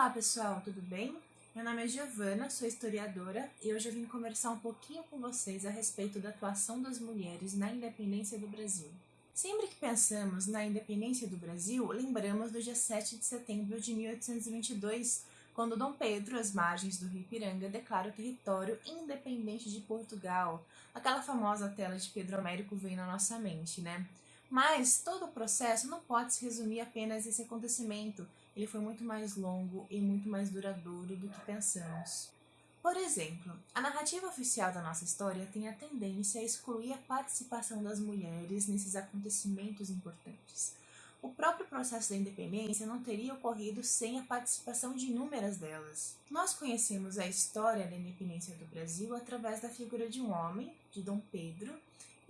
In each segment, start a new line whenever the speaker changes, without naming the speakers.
Olá pessoal, tudo bem? Meu nome é Giovana, sou historiadora e hoje eu vim conversar um pouquinho com vocês a respeito da atuação das mulheres na independência do Brasil. Sempre que pensamos na independência do Brasil, lembramos do dia 7 de setembro de 1822, quando Dom Pedro, às margens do rio Ipiranga, declara o território independente de Portugal. Aquela famosa tela de Pedro Américo vem na nossa mente, né? Mas todo o processo não pode se resumir apenas esse acontecimento. Ele foi muito mais longo e muito mais duradouro do que pensamos. Por exemplo, a narrativa oficial da nossa história tem a tendência a excluir a participação das mulheres nesses acontecimentos importantes. O próprio processo da independência não teria ocorrido sem a participação de inúmeras delas. Nós conhecemos a história da independência do Brasil através da figura de um homem, de Dom Pedro,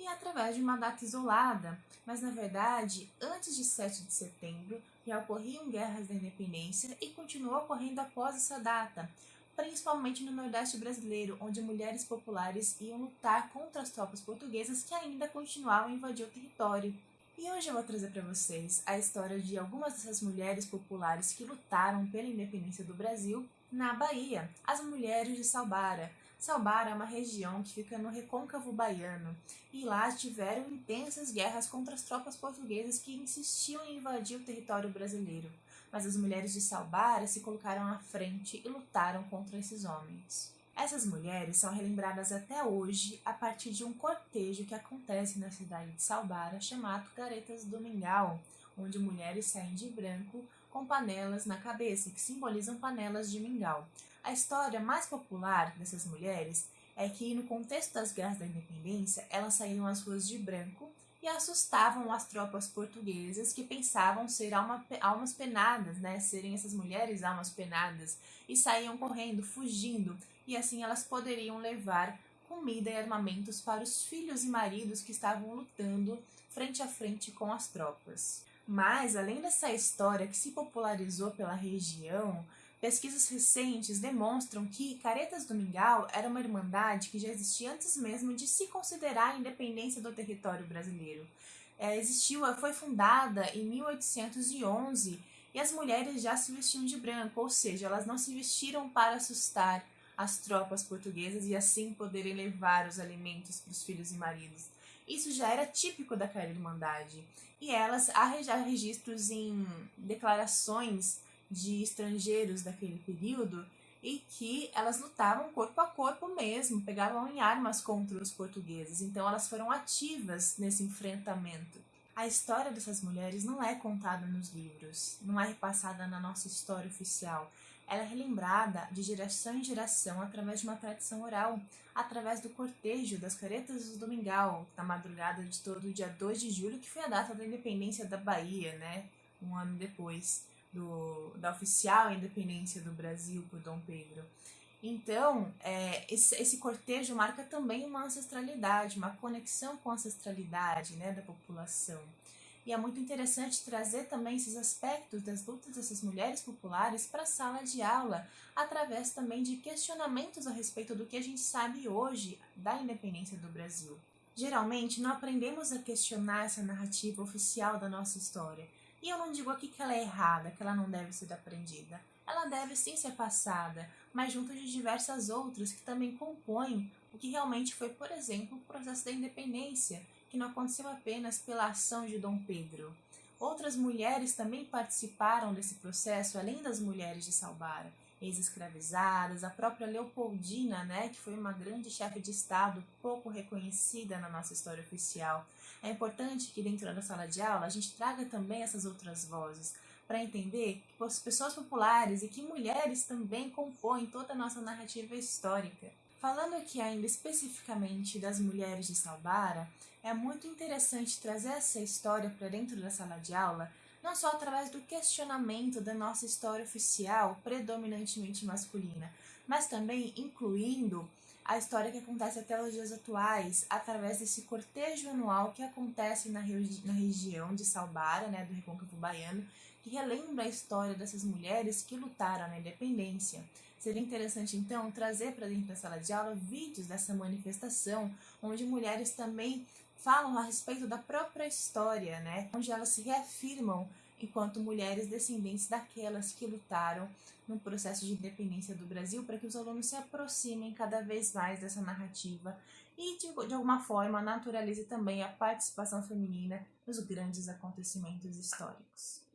e através de uma data isolada, mas na verdade, antes de 7 de setembro, já ocorriam guerras da independência e continuou ocorrendo após essa data, principalmente no Nordeste brasileiro, onde mulheres populares iam lutar contra as tropas portuguesas que ainda continuavam a invadir o território. E hoje eu vou trazer para vocês a história de algumas dessas mulheres populares que lutaram pela independência do Brasil na Bahia, as mulheres de Salbara. Salbara é uma região que fica no recôncavo baiano e lá tiveram intensas guerras contra as tropas portuguesas que insistiam em invadir o território brasileiro. Mas as mulheres de Salbara se colocaram à frente e lutaram contra esses homens. Essas mulheres são relembradas até hoje a partir de um cortejo que acontece na cidade de Salbara chamado Caretas do Mingau, onde mulheres saem de branco com panelas na cabeça, que simbolizam panelas de mingau. A história mais popular dessas mulheres é que, no contexto das guerras da independência, elas saíram às ruas de branco e assustavam as tropas portuguesas que pensavam ser alma, almas penadas, né? Serem essas mulheres almas penadas e saíam correndo, fugindo, e assim elas poderiam levar comida e armamentos para os filhos e maridos que estavam lutando frente a frente com as tropas. Mas, além dessa história que se popularizou pela região, pesquisas recentes demonstram que Caretas do Mingau era uma irmandade que já existia antes mesmo de se considerar a independência do território brasileiro. É, existiu, foi fundada em 1811 e as mulheres já se vestiam de branco, ou seja, elas não se vestiram para assustar as tropas portuguesas e assim poderem levar os alimentos para os filhos e maridos. Isso já era típico daquela irmandade. E elas, há registros em declarações de estrangeiros daquele período e que elas lutavam corpo a corpo mesmo, pegavam em armas contra os portugueses. Então elas foram ativas nesse enfrentamento. A história dessas mulheres não é contada nos livros, não é repassada na nossa história oficial. Ela é relembrada de geração em geração através de uma tradição oral, através do cortejo das caretas do Domingal, na madrugada de todo o dia 2 de julho, que foi a data da independência da Bahia, né? Um ano depois do, da oficial independência do Brasil por Dom Pedro. Então, é, esse, esse, cortejo marca também uma ancestralidade, uma conexão com a ancestralidade né, da população. E é muito interessante trazer também esses aspectos das lutas dessas mulheres populares para a sala de aula, através também de questionamentos a respeito do que a gente sabe hoje da independência do Brasil. Geralmente, não aprendemos a questionar essa narrativa oficial da nossa história. E eu não digo aqui que ela é errada, que ela não deve ser aprendida. Ela deve sim ser passada, mas junto de diversas outras que também compõem o que realmente foi, por exemplo, o processo da independência, que não aconteceu apenas pela ação de Dom Pedro. Outras mulheres também participaram desse processo, além das mulheres de Salbara, ex-escravizadas, a própria Leopoldina, né, que foi uma grande chefe de Estado pouco reconhecida na nossa história oficial. É importante que dentro da sala de aula a gente traga também essas outras vozes, para entender que as pessoas populares e que mulheres também compõem toda a nossa narrativa histórica. Falando aqui ainda especificamente das mulheres de Salbara, é muito interessante trazer essa história para dentro da sala de aula, não só através do questionamento da nossa história oficial, predominantemente masculina, mas também incluindo a história que acontece até os dias atuais, através desse cortejo anual que acontece na, regi na região de Salbara, né, do Recôncavo Baiano, que relembra a história dessas mulheres que lutaram na independência. Seria interessante, então, trazer para dentro da sala de aula vídeos dessa manifestação, onde mulheres também falam a respeito da própria história, né? onde elas se reafirmam enquanto mulheres descendentes daquelas que lutaram no processo de independência do Brasil, para que os alunos se aproximem cada vez mais dessa narrativa e, de, de alguma forma, naturalize também a participação feminina nos grandes acontecimentos históricos.